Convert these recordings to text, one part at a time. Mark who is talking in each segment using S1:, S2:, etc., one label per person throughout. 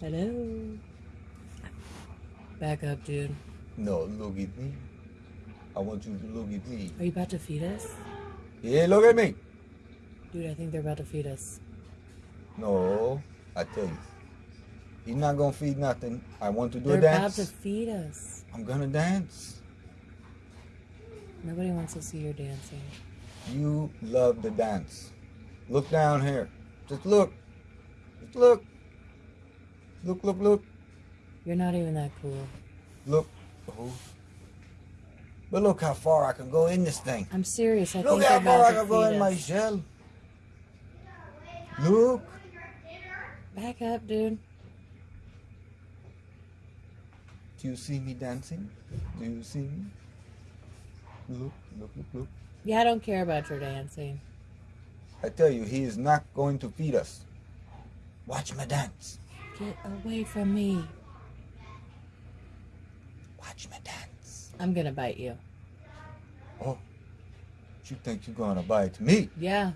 S1: Hello. Back up, dude.
S2: No, look at me. I want you to look at me.
S1: Are you about to feed us?
S2: Yeah, look at me.
S1: Dude, I think they're about to feed us.
S2: No, I tell you. He's not gonna feed nothing. I want to do
S1: They're
S2: a
S1: about to feed us.
S2: I'm gonna dance.
S1: Nobody wants to see your dancing.
S2: You love the dance. Look down here. Just look. Just look. Look, look, look.
S1: You're not even that cool.
S2: Look. Oh. But look how far I can go in this thing.
S1: I'm serious. I
S2: Look
S1: think
S2: how far I can go in my shell. Look.
S1: Back up, dude.
S2: Do you see me dancing? Do you see me? Look, look, look, look.
S1: Yeah, I don't care about your dancing.
S2: I tell you, he is not going to feed us. Watch my dance.
S1: Get away from me.
S2: Watch me dance.
S1: I'm gonna bite you.
S2: Oh, you think you're gonna bite me?
S1: Yeah.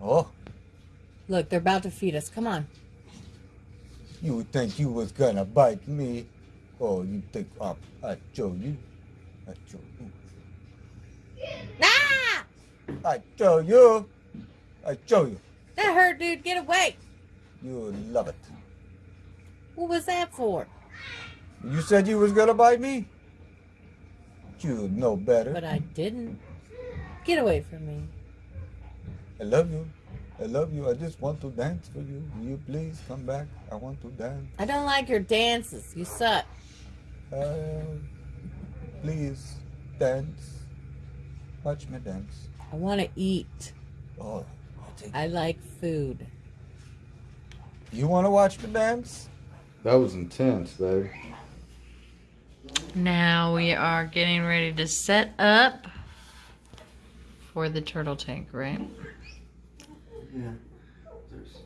S2: Oh,
S1: Look, they're about to feed us. Come on.
S2: you would think you was gonna bite me? Oh, you think I I show you? I show you.
S1: Ah!
S2: I show you. I show you.
S1: That hurt, dude. Get away.
S2: You love it.
S1: What was that for?
S2: You said you was gonna bite me. You know better.
S1: But I didn't. Get away from me.
S2: I love you. I love you. I just want to dance for you. Will you please come back? I want to dance.
S1: I don't like your dances. You suck.
S2: Uh, please dance. Watch me dance.
S1: I want to eat.
S2: Oh,
S1: I like food.
S2: You want to watch me dance?
S3: That was intense, though.
S4: Now we are getting ready to set up for the turtle tank, right?
S3: Yeah. There's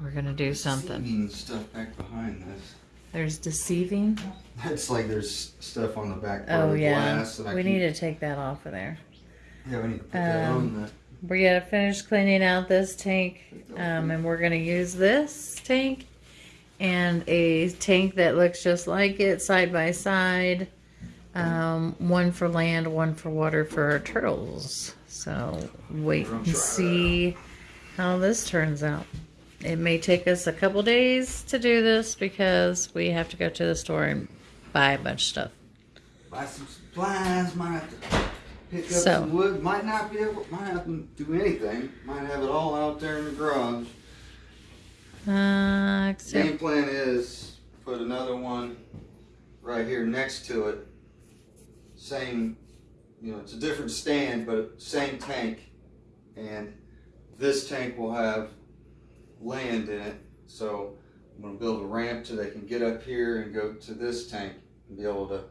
S4: We're gonna do something.
S3: stuff back behind this.
S4: There's deceiving.
S3: It's like there's stuff on the back part
S4: Oh
S3: of the
S4: yeah,
S3: glass. that I
S4: we
S3: keep-
S4: need to take that off of there.
S3: Yeah, we need to put that
S4: Um,
S3: on the.
S4: We gotta finish cleaning out this tank, um, and we're gonna use this tank and a tank that looks just like it, side by side. Um, one for land, one for water for our turtles. So wait and see how this turns out. It may take us a couple days to do this because we have to go to the store and buy a bunch of stuff.
S3: Buy some supplies. Might have to pick up
S4: So.
S3: some wood. Might not be able. Might have to do anything. Might have it all out there in the garage.
S4: Uh, except
S3: Game plan is put another one right here next to it. Same, you know, it's a different stand, but same tank. And this tank will have land in it. So I'm gonna build a ramp so they can get up here and go to this tank and be able to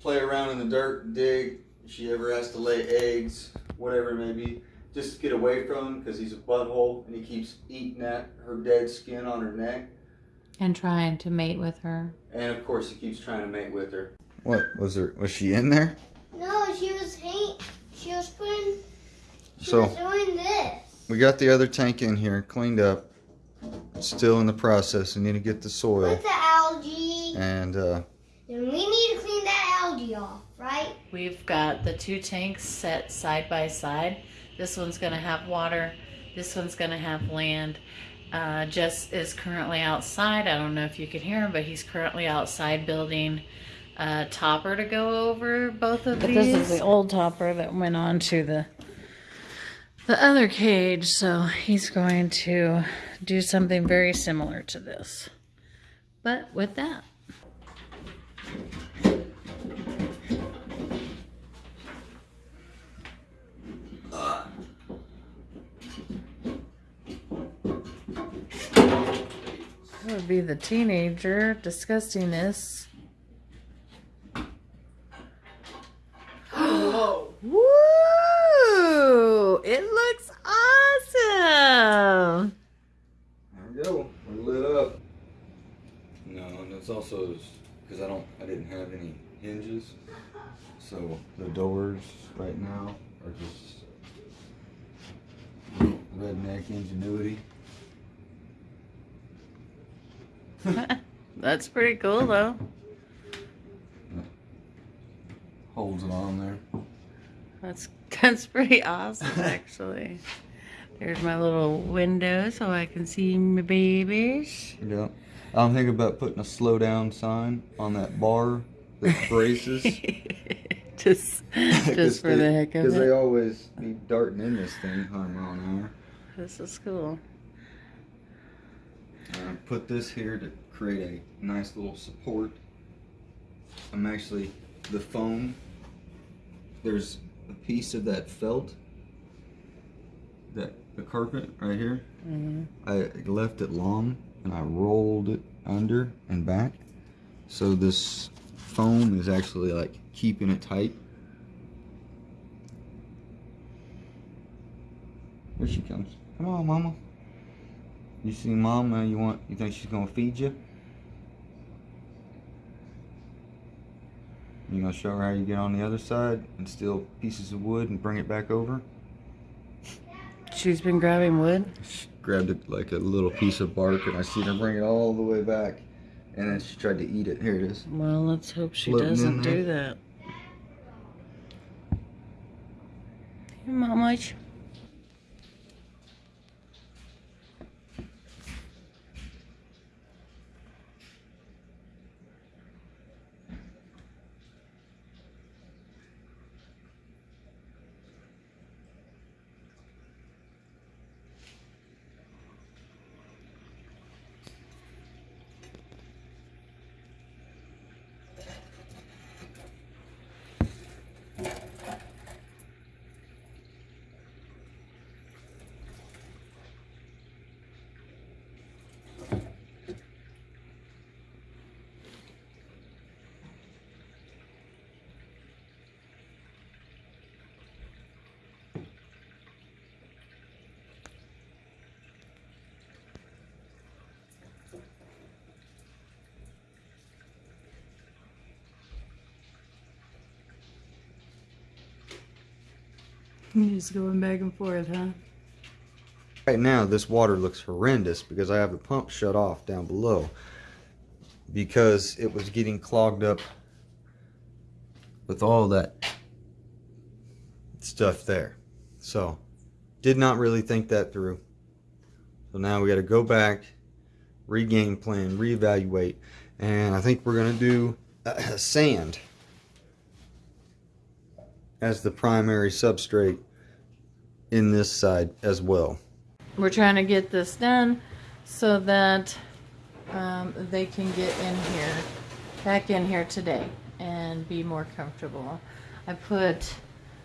S3: play around in the dirt, dig. If she ever has to lay eggs, whatever it may be, just get away from him because he's a butthole and he keeps eating at her dead skin on her neck.
S4: and trying to mate with her.
S3: And of course, he keeps trying to mate with her. What was her? Was she in there?
S5: No, she was hang- She was putting. She
S3: So-
S5: was doing this.
S3: We got the other tank in here, cleaned up. Still in the process. We need to get the soil
S5: With the algae.
S3: and uh,
S5: Then we need to clean that algae off, right?
S4: We've got the two tanks set side by side. This one's going to have water. This one's going to have land. Uh, Jess is currently outside. I don't know if you can hear him, but he's currently outside building a topper to go over both of
S1: But
S4: these.
S1: this is the
S4: old topper that went on to the the other cage. So he's going to do something very similar to this, but with that. That would be the teenager disgustingness. Woo! It looks awesome.
S3: there we go. We're lit up. No, and it's also because I don't, I didn't have any hinges, so the doors right now are just redneck ingenuity.
S4: That's pretty cool though.
S3: Holds it on there.
S4: That's that's pretty awesome actually. There's my little window so I can see my babies.
S3: Yeah. I'm thinking about putting a slow down sign on that bar that braces.
S4: just just for the heck of it.
S3: Because they always be darting in this thing 100 mile an hour.
S4: This is cool.
S3: Uh, put this here to create a nice little support. I'm actually, the foam, there's a piece of that felt, that the carpet right here.
S4: hmm
S3: I left it long and I rolled it under and back. So this foam is actually like keeping it tight. Here she comes. Come on, mama. You see mom mama, you want you think she's gonna feed you? You gonna show her how you get on the other side and steal pieces of wood and bring it back over?
S4: She's been grabbing wood.
S3: She grabbed it like a little piece of bark and I seen her bring it all the way back. And then she tried to eat it. Here it is.
S4: Well, let's hope she
S3: Floating
S4: doesn't do that. Hey, Just going back and forth, huh?
S3: Right now, this water looks horrendous because I have the pump shut off down below because it was getting clogged up with all that stuff there. So, did not really think that through. So now we got to go back, regain plan, reevaluate, and I think we're going to do uh, sand as the primary substrate in this side as well.
S4: We're trying to get this done so that um, they can get in here, back in here today and be more comfortable. I put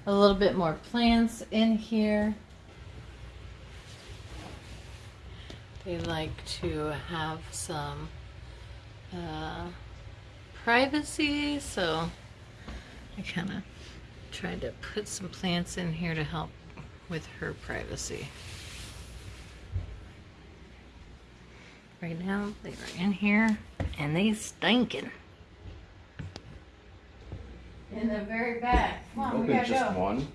S4: a little bit more plants in here. They like to have some uh, privacy, so I kind of tried to put some plants in here to help with her privacy. Right now, they are in here and they stinking. In the very back. Come on, we gotta go.
S6: one.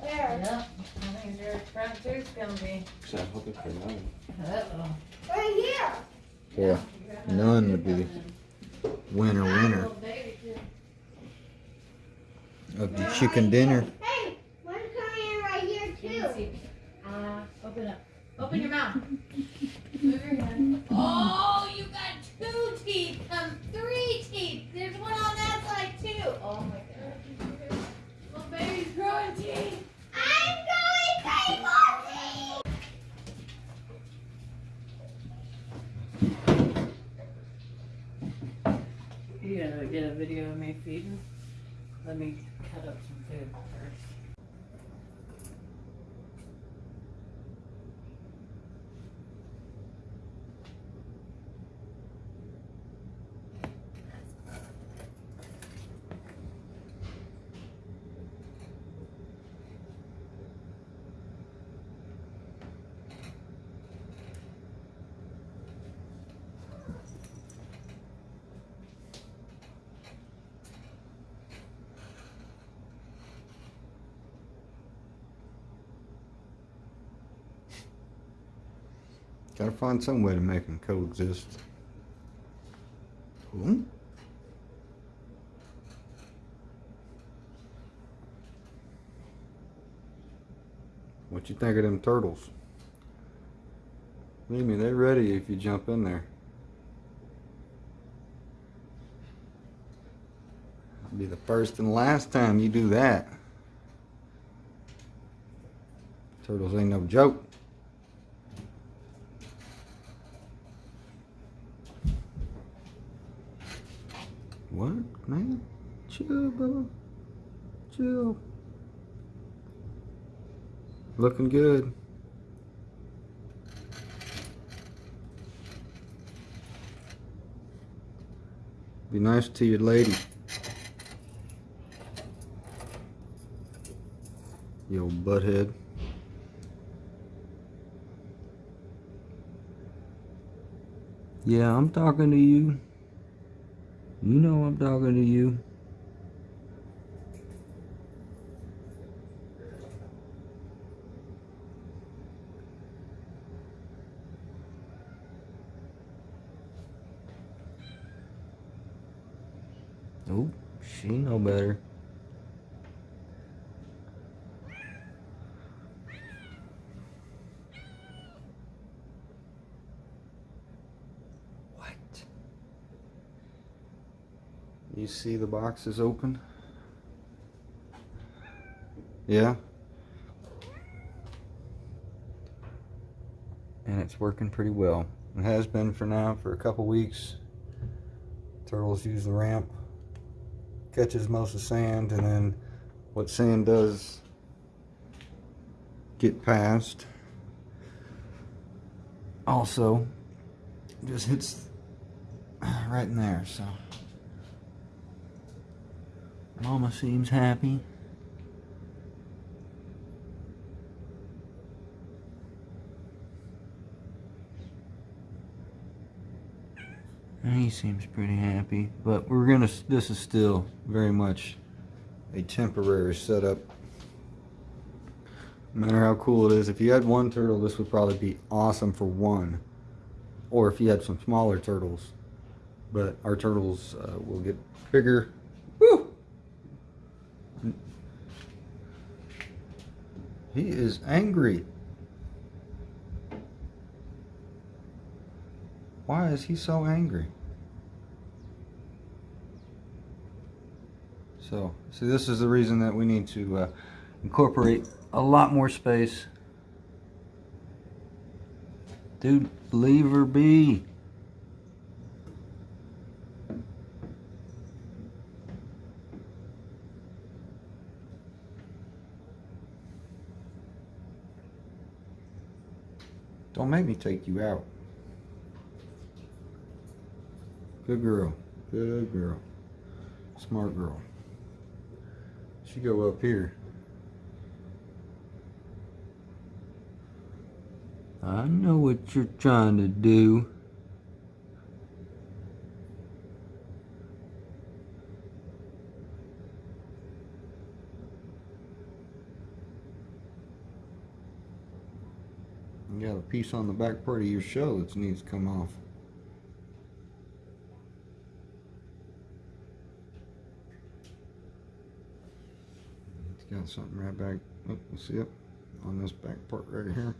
S5: Where?
S4: Yep, I think their front tooth's gonna be.
S6: So I'm hoping for nine.
S4: Uh-oh.
S5: Right here.
S3: Yeah, none would be winner winner
S4: Little baby too.
S3: of the chicken dinner.
S5: Hey, one's coming in right here
S4: You
S5: too.
S4: can see me. Uh, open up. Open your mouth. Oh, you got two teeth. Um, three teeth. There's one on that side too. Oh my god. Little baby's growing teeth.
S5: I'm going crazy.
S4: You gotta get a video of me feeding. Let me cut up some food first.
S3: Gotta find some way to make them coexist. Hmm? What you think of them turtles? Believe me, they're ready if you jump in there. It'll be the first and last time you do that. Turtles ain't no joke. Man? Chill, brother. Chill. Looking good. Be nice to your lady. You old butthead. Yeah, I'm talking to you. You know I'm talking to you. Oh, she know better. You see the box is open? Yeah? And it's working pretty well. It has been for now for a couple weeks. Turtles use the ramp catches most of the sand and then what sand does get past also just hits right in there so mama seems happy He seems pretty happy, but we're gonna. This is still very much a temporary setup. No matter how cool it is, if you had one turtle, this would probably be awesome for one. Or if you had some smaller turtles, but our turtles uh, will get bigger. He is angry. Why is he so angry? So, see, this is the reason that we need to uh, incorporate a lot more space. Dude, leave her be. Don't make me take you out. Good girl. Good girl. Smart girl. She go up here. I know what you're trying to do. Piece on the back part of your shell that needs to come off. It's got something right back. Oh, you see it on this back part right here.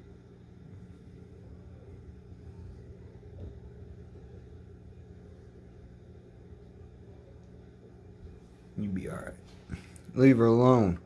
S3: You be all right. Leave her alone.